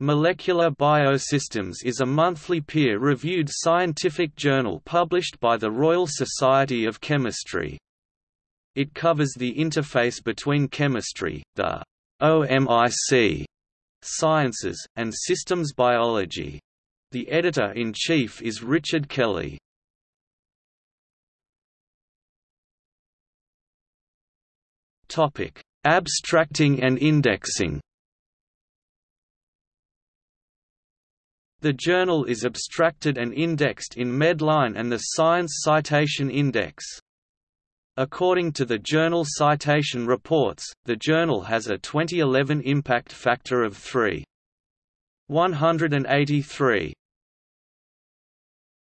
Molecular Biosystems is a monthly peer-reviewed scientific journal published by the Royal Society of Chemistry. It covers the interface between chemistry, the OMIC sciences, and systems biology. The editor-in-chief is Richard Kelly. Abstracting and indexing The journal is abstracted and indexed in Medline and the Science Citation Index. According to the Journal Citation Reports, the journal has a 2011 impact factor of 3.183.